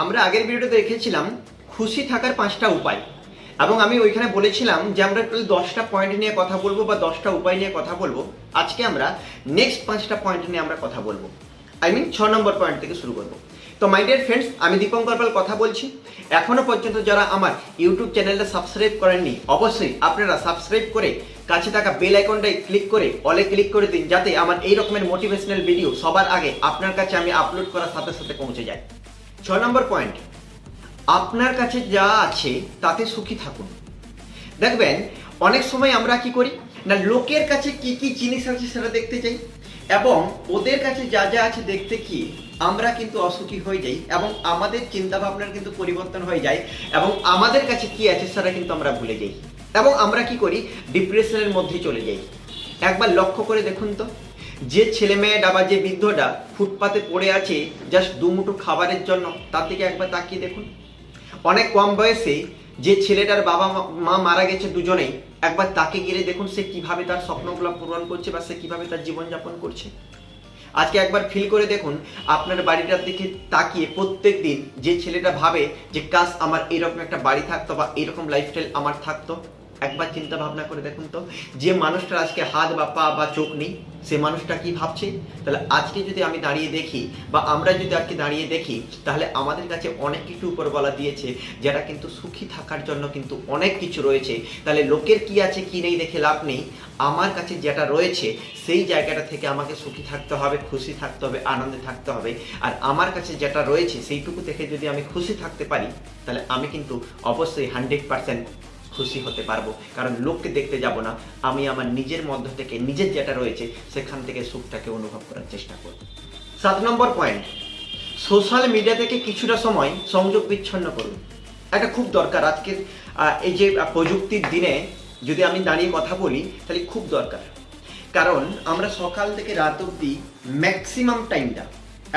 আমরা আগের ভিডিওতে দেখেছিলাম, খুশি থাকার পাঁচটা উপায়। এবং আমি ওইখানে বলেছিলাম যে আমরা টোটাল দশটা পয়েন্ট নিয়ে কথা বলব বা দশটা উপায় নিয়ে কথা বলব, আজকে আমরা নেক্সট পাঁচটা পয়েন্ট নিয়ে আমরা কথা বলব। আই মিন ছ নম্বর পয়েন্ট থেকে শুরু করব। তো মাই ডিয়ার ফ্রেন্ডস আমি দীপঙ্কর পাল কথা বলছি। এখনও পর্যন্ত যারা আমার ইউটিউব চ্যানেলটা সাবস্ক্রাইব করেননি, অবশ্যই আপনারা সাবস্ক্রাইব করে কাছে থাকা বেল আইকনটাই ক্লিক করে অলে ক্লিক করে দিন, যাতে আমার এই রকমের মোটিভেশনাল ভিডিও সবার আগে আপনার কাছে আমি আপলোড করার সাথে সাথে পৌঁছে যায়। ছ নম্বর পয়েন্ট আপনার কাছে যা আছে, তাতে সুখী থাকুন। দেখবেন, অনেক সময় আমরা কি করি, না, লোকের কাছে কি কি জিনিস আছে সেটা দেখতে চাই, এবং ওদের কাছে যা যা আছে দেখতে কি, আমরা কিন্তু অসুখী হয়ে যাই, এবং আমাদের চিন্তা ভাবনার কিন্তু পরিবর্তন হয়ে যায়, এবং আমাদের কাছে কি আছে সেটা কিন্তু আমরা ভুলে যাই। এবং আমরা কি করি ডিপ্রেশনের মধ্যে চলে যাই। একবার লক্ষ্য করে দেখুন তো। যে ছেলে মেয়েটা বা যে বৃদ্ধটা ফুটপাতে পড়ে আছে জাস্ট দুমুঠো খাবারের জন্য, তার দিকে একবার তাকিয়ে দেখুন। অনেক কম বয়সে যে ছেলেটার বাবা মা- মা মারা গেছে দুজনেই, একবার তাকে গিয়ে দেখুন সে কীভাবে তার স্বপ্নগুলো পূরণ করছে বা সে কীভাবে তার জীবনযাপন করছে। আজকে একবার ফিল করে দেখুন, আপনার বাড়িটার দিকে তাকিয়ে প্রত্যেক দিন যে ছেলেটা ভাবে যে কাজ আমার এরকম একটা বাড়ি থাকতো বা এরকম লাইফস্টাইল আমার থাকতো। একবার চিন্তা ভাবনা করে দেখুন তো, যে মানুষটার আজকে হাত বা পা বা চোখ নেই, সে মানুষটা কি ভাবছে? তাহলে আজকে যদি আমি দাঁড়িয়ে দেখি বা আমরা যদি আজকে দাঁড়িয়ে দেখি, তাহলে আমাদের কাছে অনেক কিছু উপরবেলা দিয়েছে যেটা কিন্তু সুখী থাকার জন্য কিন্তু অনেক কিছু রয়েছে। তাহলে লোকের কি আছে, কি নেই দেখে লাভ নেই। আমার কাছে যেটা রয়েছে, সেই জায়গাটা থেকে আমাকে সুখী থাকতে হবে, খুশি থাকতে হবে, আনন্দে থাকতে হবে। আর আমার কাছে যেটা রয়েছে, সেইটুকু থেকে যদি আমি খুশি থাকতে পারি, তাহলে আমি কিন্তু অবশ্যই হান্ড্রেড পার্সেন্ট খুশি হতে পারব। কারণ লোককে দেখতে যাব না, আমি আমার নিজের মধ্য থেকে, নিজের যেটা রয়েছে, সেখান থেকে সুখটাকে অনুভব করার চেষ্টা করব। সাত নম্বর পয়েন্ট সোশ্যাল মিডিয়া থেকে কিছুটা সময় সংযোগ বিচ্ছন্ন করুন। এটা খুব দরকার। আজকের এই যে প্রযুক্তির দিনে যদি আমি দাঁড়িয়ে কথা বলি, তাহলে খুব দরকার। কারণ আমরা সকাল থেকে রাত অবধি ম্যাক্সিমাম টাইমটা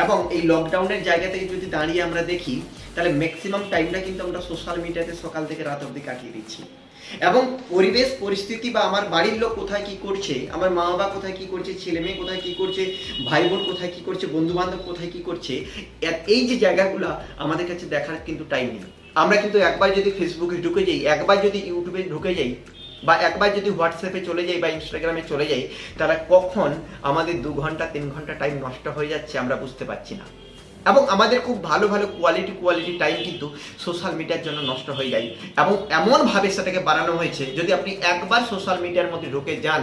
এবং এই লকডাউনের জায়গা থেকে যদি দাঁড়িয়ে আমরা দেখি তাহলে ম্যাক্সিমাম টাইমটা কিন্তু আমরা সোশ্যাল মিডিয়াতে সকাল থেকে রাত অবধি কাটিয়ে দিচ্ছি। এবং পরিবেশ, পরিস্থিতি বা আমার বাড়ির লোক কোথায় কি করছে, আমার মা বাবা কোথায় কি করছে ছেলে মেয়ে কোথায় কি করছে ভাই বোন কোথায় কি করছে বন্ধু বান্ধব কোথায় কি করছে এই যে জায়গাগুলো আমাদের কাছে দেখার কিন্তু টাইম নেই। আমরা কিন্তু একবার যদি ফেসবুকে ঢুকে যাই, একবার যদি ইউটিউবে ঢুকে যাই, বা একবার যদি হোয়াটসঅ্যাপে চলে যাই বা ইনস্টাগ্রামে চলে যাই তারা কখন আমাদের দু ঘণ্টা, তিন ঘণ্টা টাইম নষ্ট হয়ে যাচ্ছে আমরা বুঝতে পারছি না। এবং আমাদের খুব ভালো ভালো কোয়ালিটি কোয়ালিটি টাইম কিন্তু সোশ্যাল মিডিয়ার জন্য নষ্ট হয়ে যায়। এবং এমনভাবে সেটাকে বানানো হয়েছে, যদি আপনি একবার সোশ্যাল মিডিয়ার মধ্যে ঢুকে যান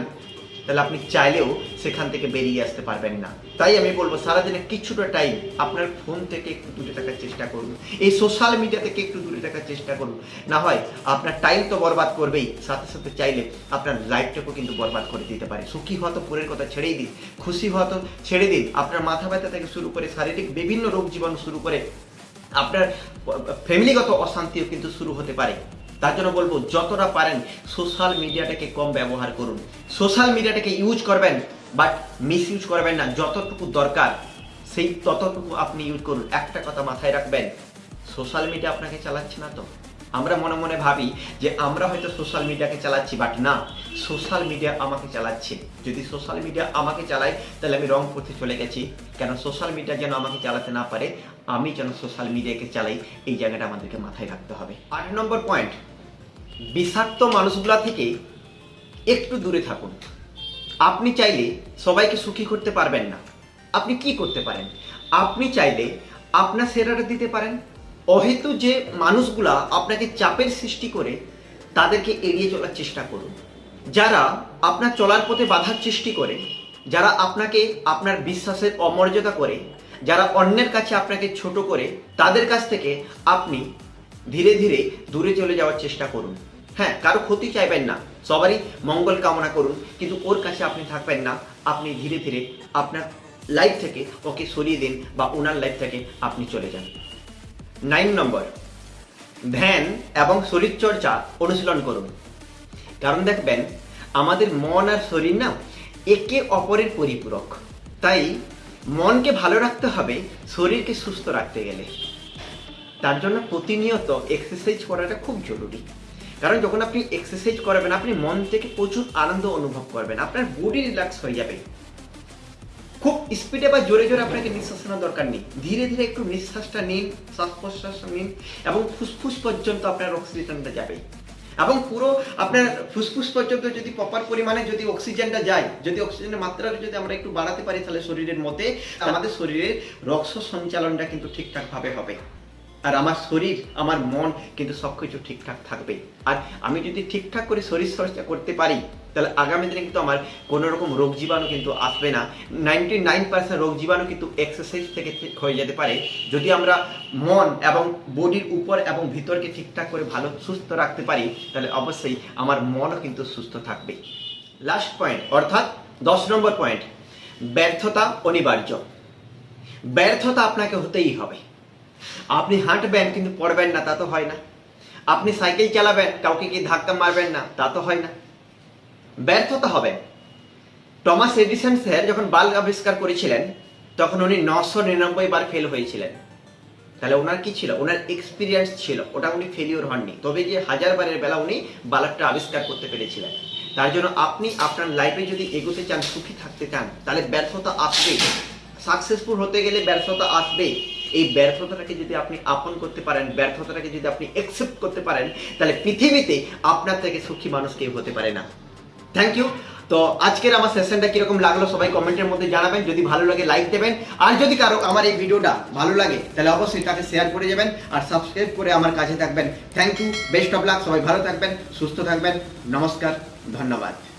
তাহলে আপনি চাইলেও সেখান থেকে বেরিয়ে আসতে পারবেন না। তাই আমি বলব, সারাদিনে কিছুটা টাইম আপনার ফোন থেকে একটু দূরে থাকার চেষ্টা করুন। এই সোশ্যাল মিডিয়া থেকে একটু দূরে থাকার চেষ্টা করুন। না হয় আপনার টাইম তো বরবাদ করবেই, সাথে সাথে চাইলে আপনার লাইফটাকেও কিন্তু বরবাদ করে দিতে পারে। সুখী হওয়া তো পরের কথা ছেড়েই দিন, খুশি হওয়া তো ছেড়ে দিন। আপনার মাথা ব্যথা থেকে শুরু করে শারীরিক বিভিন্ন রোগ জীবাণু শুরু করে আপনার ফ্যামিলিগত অশান্তিও কিন্তু শুরু হতে পারে। তার জন্য বলব, যতটা পারেন সোশ্যাল মিডিয়াটাকে কম ব্যবহার করুন। সোশ্যাল মিডিয়াটাকে ইউজ করবেন বাট মিস ইউজ করবেন না। যতটুকু দরকার, সেই ততটুকু আপনি ইউজ করুন। একটা কথা মাথায় রাখবেন সোশ্যাল মিডিয়া আপনাকে চালাচ্ছে না তো? আমরা মনে মনে ভাবি যে আমরা হয়তো সোশ্যাল মিডিয়াকে চালাচ্ছি বাট না। সোশ্যাল মিডিয়া আমাকে চালাচ্ছে। যদি সোশ্যাল মিডিয়া আমাকে চালায়, তাহলে আমি রং করতে চলে গেছি। কেন সোশ্যাল মিডিয়া যেন আমাকে চালাতে না পারে, আমি যেন সোশ্যাল মিডিয়াকে চালাই, এই জায়গাটা আমাদেরকে মাথায় রাখতে হবে। আট নম্বর পয়েন্ট বিষাক্ত মানুষগুলা থেকে একটু দূরে থাকুন। আপনি চাইলে সবাইকে সুখী করতে পারবেন না। আপনি কি করতে পারেন? আপনি চাইলে আপনার সেরাটা দিতে পারেন। অহেতু যে মানুষগুলা আপনাকে চাপের সৃষ্টি করে, তাদেরকে এড়িয়ে চলার চেষ্টা করুন। যারা আপনার চলার পথে বাধার সৃষ্টি করে, যারা আপনাকে আপনার বিশ্বাসের অমর্যাদা করে, যারা অন্যের কাছে আপনাকে ছোট করে, তাদের কাছ থেকে আপনি ধীরে ধীরে দূরে চলে যাওয়ার চেষ্টা করুন। হ্যাঁ কারও ক্ষতি চাইবেন না। সবারই মঙ্গল কামনা করুন, কিন্তু ওর কাছে আপনি থাকবেন না। আপনি ধীরে ধীরে আপনার লাইফ থেকে ওকে সরিয়ে দিন বা ওনার লাইফ থেকে আপনি চলে যান। নাইন নম্বর ধ্যান এবং শরীরচর্চা অনুশীলন করুন। কারণ দেখবেন, আমাদের মন আর শরীর না একে অপরের পরিপূরক। তাই মনকে ভালো রাখতে হবে, শরীরকে সুস্থ রাখতে গেলে। তার জন্য প্রতিনিয়ত এক্সারসাইজ করাটা খুব জরুরি। কারণ যখন আপনি এক্সারসাইজ করবেন, আপনি মন থেকে প্রচুর আনন্দ অনুভব করবেন, আপনার বডি রিল্যাক্স হয়ে যাবে। খুব স্পিডে বা জোরে জোরে আপনাকে নিঃশ্বাস নেওয়ার দরকার নেই। ধীরে ধীরে একটু নিঃশ্বাসটা নিন শ্বাস প্রশ্বাসটা নিন, এবং ফুসফুস পর্যন্ত আপনার অক্সিজেনটা যাবে। এবং পুরো আপনার ফুসফুস পর্যন্ত যদি প্রপার পরিমাণে যদি অক্সিজেনটা যায়, যদি অক্সিজেনের মাত্রাটা যদি আমরা একটু বাড়াতে পারি তাহলে শরীরের মধ্যে আমাদের শরীরের রক্ত সঞ্চালনটা কিন্তু ঠিকঠাকভাবে হবে। আর আমার শরীর, আমার মন কিন্তু সবকিছু ঠিকঠাক থাকবে আর আমি যদি ঠিকঠাক করে শরীর চর্চা করতে পারি, তাহলে আগামী দিনে কিন্তু আমার কোনো রকম রোগ জীবাণু কিন্তু আসবে না। নাইনটি নাইন পার্সেন্ট রোগ জীবাণু কিন্তু এক্সারসাইজ থেকে ঠিক হয়ে যেতে পারে। যদি আমরা মন এবং বডির উপর এবং ভিতরকে ঠিকঠাক করে ভালো, সুস্থ রাখতে পারি, তাহলে অবশ্যই আমার মনও কিন্তু সুস্থ থাকবে। লাস্ট পয়েন্ট অর্থাৎ দশ নম্বর পয়েন্ট ব্যর্থতা অনিবার্য। ব্যর্থতা আপনাকে হতেই হবে। আপনি হাঁটবেন কিন্তু পড়বেন না, তা তো হয় না। আপনি সাইকেল চালাবেন, কাউকে কি ধাক্কা মারবেন না, তা তো হয় না। ব্যর্থতা হবে। টমাস এডিসন স্যার যখন বাল্ব আবিষ্কার করেছিলেন, তখন উনি নশো নিরানব্বই বার ফেল হয়েছিলেন। তাহলে ওনার কি ছিল? ওনার এক্সপিরিয়েন্স ছিল। ওটা উনি ফেলিওর হননি। তবে যে হাজার বারের বেলা উনি বাল্বটা আবিষ্কার করতে পেরেছিলেন। তার জন্য আপনি আপনার লাইফে যদি এগোতে চান, সুখী থাকতে চান, তাহলে ব্যর্থতা আসবেই। সাকসেসফুল হতে গেলে ব্যর্থতা আসবে এই ব্যর্থতাটাকে যদি আপনি আপন করতে পারেন, ব্যর্থতাটাকে যদি আপনি অ্যাকসেপ্ট করতে পারেন, তাহলে পৃথিবীতে আপনার থেকে সুখী মানুষ কেউ হতে পারে না। থ্যাংক ইউ তো আজকের আমার সেশনটা কীরকম লাগল সবাই কমেন্টের মধ্যে জানাবেন। যদি ভালো লাগে লাইক দেবেন। আর যদি কারও আমার এই ভিডিওটা ভালো লাগে, তাহলে অবশ্যই তাকে শেয়ার করে যাবেন আর সাবস্ক্রাইব করে আমার কাছে থাকবেন। Thank you best of luck সবাই ভালো থাকবেন, সুস্থ থাকবেন। নমস্কার, ধন্যবাদ।